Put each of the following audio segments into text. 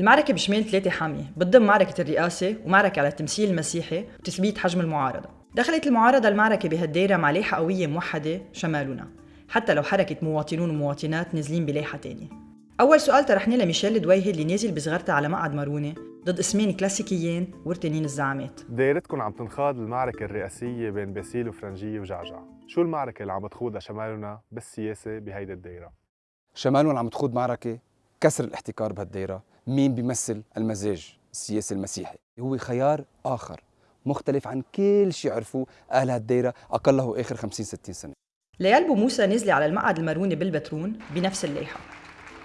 المعركة بشمال ثلاثة حامية بتضم معركة الرئاسة ومعركة على التمثيل المسيحي وتثبيت حجم المعارضة. دخلت المعارضة المعركة بهالدايرة مع لائحة قوية موحدة شمالنا حتى لو حركة مواطنون ومواطنات نازلين بلائحة تانية. أول سؤال طرحناه لميشيل دويهي اللي نازل بصغرته على مقعد مارونة ضد اسمين كلاسيكيين وارتنين الزعامات. دايرتكم عم تنخاض المعركة الرئاسية بين باسيل وفرنجية وجعجع. شو المعركة اللي عم تخوضها شمالنا بالسياسة بهيدا الدايرة؟ شمالنا عم تخوض معركة كسر الاحتكار بهالدايرة. مين بيمثل المزاج السياسي المسيحي؟ هو خيار آخر مختلف عن كل شيء عرفوه أهل هالدايرة أقله آخر 50 60 سنة. ليال موسى نزلة على المقعد الماروني بالبترون بنفس اللائحة.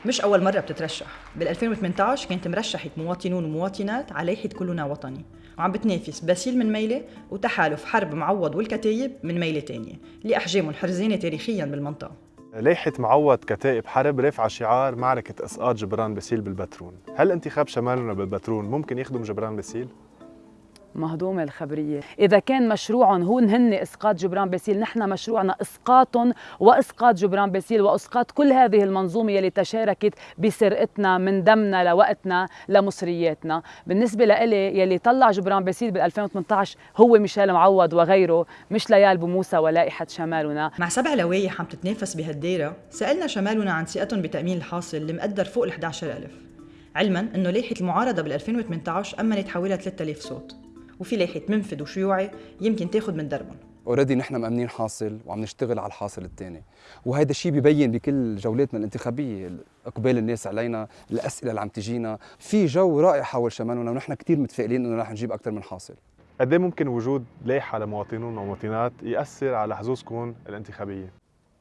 مش أول مرة بتترشح. بال 2018 كانت مرشحة مواطنون ومواطنات على لائحة كلنا وطني. وعم بتنافس باسيل من ميلة وتحالف حرب معوض والكتايب من ميلة تانية اللي أحجامهم حرزانة تاريخيا بالمنطقة. لائحة معوض كتائب حرب رافعة شعار معركة إسقاط جبران باسيل بالبترون هل انتخاب شمالنا بالبترون ممكن يخدم جبران باسيل؟ مهضومة الخبرية. إذا كان مشروعهم هو هن إسقاط جبران باسيل نحن مشروعنا إسقاطهم وإسقاط جبران باسيل وإسقاط كل هذه المنظومة يلي تشاركت بسرقتنا من دمنا لوقتنا لمصرياتنا. بالنسبة لإلي يلي طلع جبران باسيل بال 2018 هو ميشيل معوض وغيره مش ليال بوموسى ولائحة شمالنا. مع سبع لوايح عم تتنافس بهالدايرة سألنا شمالنا عن ثقتهم بتأمين الحاصل اللي مقدر فوق ال 11000 علما إنه لائحة المعارضة بال 2018 أمنت حوالي 3000 صوت. وفي لائحة منفذ وشيوعي يمكن تاخذ من دربهم. already نحن مأمنين حاصل وعم نشتغل على الحاصل الثاني وهذا الشيء ببين بكل جولاتنا الانتخابية إقبال الناس علينا الأسئلة اللي عم تجينا. في جو رائع حول شمالنا ونحن كثير متفائلين إنه رح نجيب أكثر من حاصل. قد ممكن وجود لائحة لمواطنون ومواطنات يأثر على حظوظكم الانتخابية؟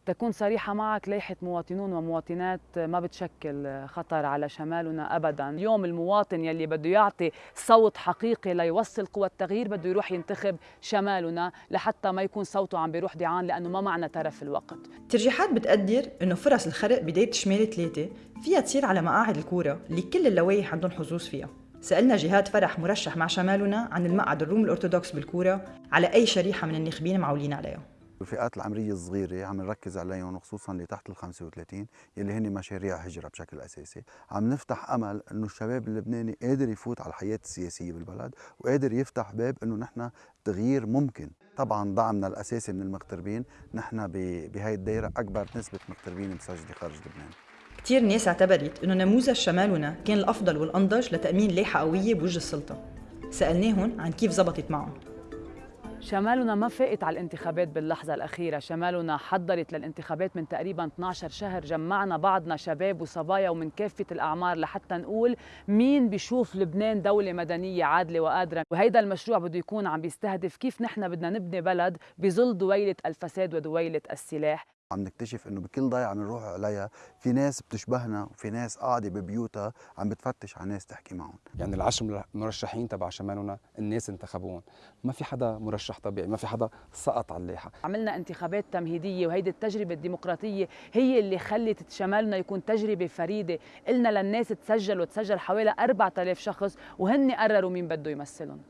تكون صريحة معك لائحة مواطنون ومواطنات ما بتشكل خطر على شمالنا أبدا. اليوم المواطن يلي بده يعطي صوت حقيقي ليوصل قوى التغيير بده يروح ينتخب شمالنا لحتى ما يكون صوته عم بيروح دعان لأنه ما معنا ترف الوقت. الترجيحات بتقدر أنه فرص الخرق بداية شمال ثلاثة فيها تصير على مقاعد الكورة اللي كل اللوائح عندهم حظوظ فيها. سألنا جهاد فرح مرشح مع شمالنا عن المقعد الروم الأرثوذكس بالكورة على أي شريحة من الناخبين معولين عليها. الفئات العمرية الصغيرة عم نركز عليهم وخصوصا اللي تحت ال 35 يلي هن مشاريع هجرة بشكل أساسي. عم نفتح أمل أنه الشباب اللبناني قادر يفوت على الحياة السياسية بالبلد وقادر يفتح باب أنه نحن تغيير ممكن. طبعا دعمنا الأساسي من المغتربين نحن بهاي الدائرة أكبر نسبة مغتربين مسجلة خارج لبنان. كثير ناس اعتبرت إنه نموذج شمالنا كان الأفضل والأنضج لتأمين لايحه قوية بوجه السلطة. سألناهم عن كيف زبطت معهم. شمالنا ما فاقت على الانتخابات باللحظة الأخيرة. شمالنا حضرت للانتخابات من تقريبا 12 شهر. جمعنا بعضنا شباب وصبايا ومن كافة الأعمار لحتى نقول مين بيشوف لبنان دولة مدنية عادلة وقادرة. وهيدا المشروع بده يكون عم بيستهدف كيف نحن بدنا نبني بلد بظل دويلة الفساد ودويلة السلاح. عم نكتشف إنه بكل ضيعه بنروح عليها في ناس بتشبهنا وفي ناس قاعدة ببيوتها عم بتفتش على ناس تحكي معهم. يعني العشر مرشحين تبع شمالنا الناس انتخبوهم. ما في حدا مرشح طبيعي ما في حدا سقط على اللائحة. عملنا انتخابات تمهيدية وهيدي التجربة الديمقراطية هي اللي خلت شمالنا يكون تجربة فريدة. قلنا للناس تسجل وتسجل حوالي 4000 شخص وهن قرروا مين بده يمثلهم.